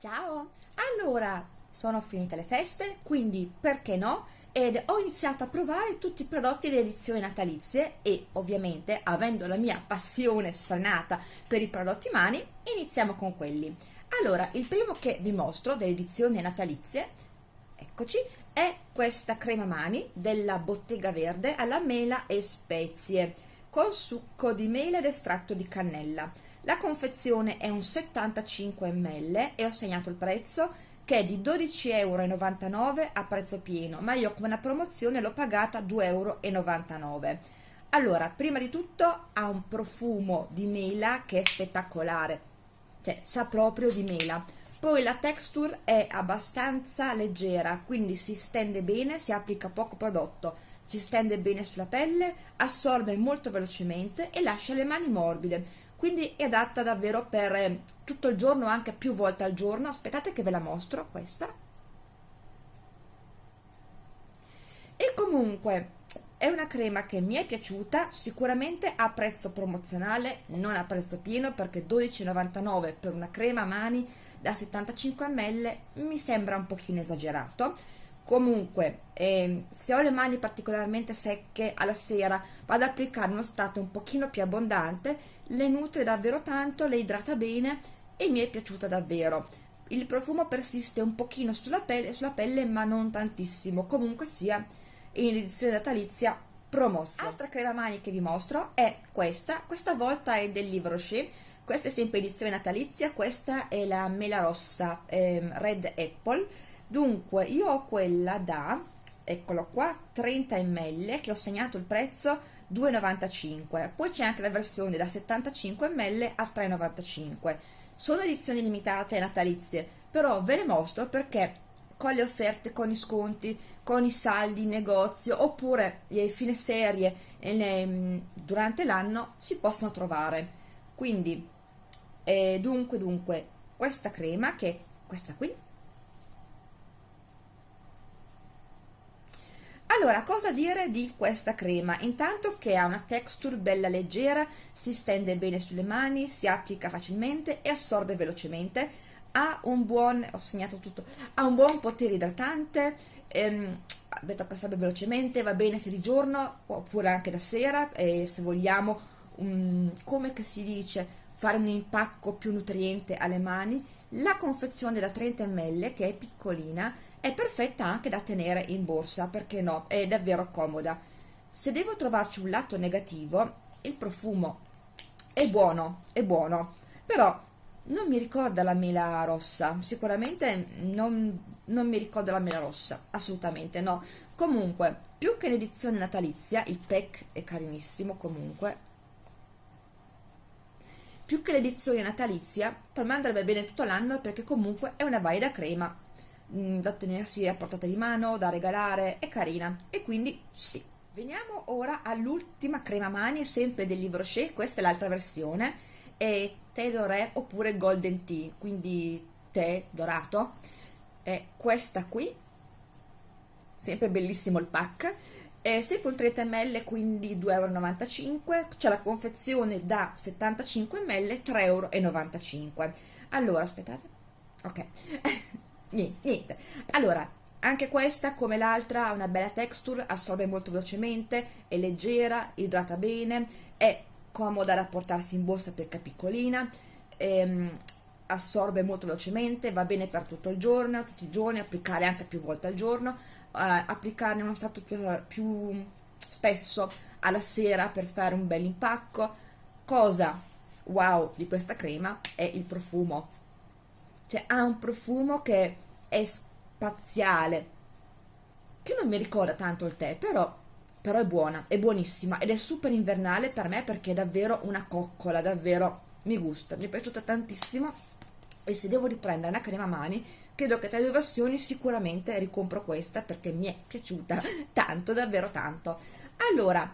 Ciao! Allora, sono finite le feste, quindi perché no? Ed ho iniziato a provare tutti i prodotti delle edizioni natalizie e ovviamente, avendo la mia passione sfrenata per i prodotti mani, iniziamo con quelli. Allora, il primo che vi mostro delle edizioni natalizie, eccoci, è questa crema mani della Bottega Verde alla mela e spezie con succo di mela ed estratto di cannella la confezione è un 75 ml e ho segnato il prezzo che è di 12,99 euro a prezzo pieno, ma io come una promozione l'ho pagata 2,99 euro. Allora, prima di tutto ha un profumo di mela che è spettacolare, cioè sa proprio di mela. Poi la texture è abbastanza leggera, quindi si stende bene, si applica poco prodotto, si stende bene sulla pelle, assorbe molto velocemente e lascia le mani morbide. Quindi è adatta davvero per eh, tutto il giorno anche più volte al giorno. Aspettate che ve la mostro questa. E comunque è una crema che mi è piaciuta sicuramente a prezzo promozionale non a prezzo pieno perché 12,99 per una crema a mani da 75 ml mi sembra un pochino esagerato comunque eh, se ho le mani particolarmente secche alla sera vado ad applicare uno strato un pochino più abbondante le nutre davvero tanto, le idrata bene e mi è piaciuta davvero. Il profumo persiste un pochino sulla pelle, sulla pelle ma non tantissimo, comunque sia in edizione natalizia promossa. Altra crema mani che vi mostro è questa, questa volta è del Livre Rocher, questa è sempre edizione natalizia, questa è la mela rossa ehm, Red Apple, dunque io ho quella da, eccolo qua, 30 ml che ho segnato il prezzo 2,95 poi c'è anche la versione da 75 ml a 3,95 sono edizioni limitate natalizie però ve le mostro perché con le offerte, con i sconti, con i saldi in negozio oppure le fine serie le, durante l'anno si possono trovare. Quindi eh, dunque dunque questa crema che è questa qui Allora, cosa dire di questa crema? Intanto che ha una texture bella leggera, si stende bene sulle mani, si applica facilmente e assorbe velocemente, ha un buon, ho segnato tutto, ha un buon potere idratante, ehm, tocca assorbe velocemente, va bene sia di giorno oppure anche da sera, e se vogliamo, um, come si dice, fare un impacco più nutriente alle mani. La confezione da 30 ml, che è piccolina, è perfetta anche da tenere in borsa, perché no, è davvero comoda. Se devo trovarci un lato negativo, il profumo è buono, è buono, però non mi ricorda la mela rossa, sicuramente non, non mi ricorda la mela rossa, assolutamente no. Comunque, più che l'edizione natalizia, il pack è carinissimo comunque, più che l'edizione natalizia, per me andrebbe bene tutto l'anno perché comunque è una valida crema Mm, da tenersi a portata di mano, da regalare, è carina. E quindi sì. Veniamo ora all'ultima crema mani, sempre del Livre Rocher, questa è l'altra versione, è tè doré oppure golden tea, quindi tè dorato, è questa qui, sempre bellissimo il pack, è sempre un 30 ml quindi 2,95 euro, c'è la confezione da 75 ml 3,95 euro. Allora, aspettate, ok, niente, allora anche questa come l'altra ha una bella texture assorbe molto velocemente è leggera, idrata bene è comoda da portarsi in borsa perché è piccolina ehm, assorbe molto velocemente va bene per tutto il giorno tutti i giorni, applicare anche più volte al giorno eh, applicarne uno stato più, più spesso alla sera per fare un bel impacco. Cosa wow di questa crema è il profumo cioè ha un profumo che è spaziale che non mi ricorda tanto il tè però, però è buona, è buonissima ed è super invernale per me perché è davvero una coccola davvero mi gusta, mi è piaciuta tantissimo e se devo riprendere una crema mani credo che tra le due versioni sicuramente ricompro questa perché mi è piaciuta tanto, davvero tanto. Allora,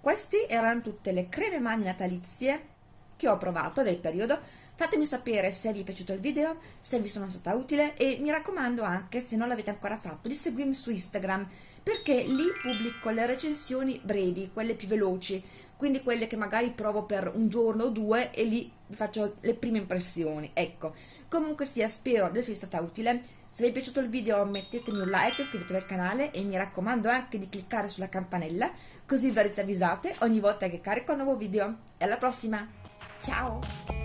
queste erano tutte le creme mani natalizie che ho provato del periodo Fatemi sapere se vi è piaciuto il video, se vi sono stata utile e mi raccomando anche, se non l'avete ancora fatto, di seguirmi su Instagram perché lì pubblico le recensioni brevi, quelle più veloci, quindi quelle che magari provo per un giorno o due e lì faccio le prime impressioni. Ecco, comunque sia, spero di essere stata utile. Se vi è piaciuto il video mettetemi un like, iscrivetevi al canale e mi raccomando anche di cliccare sulla campanella così verrete avvisate ogni volta che carico un nuovo video. E alla prossima! Ciao!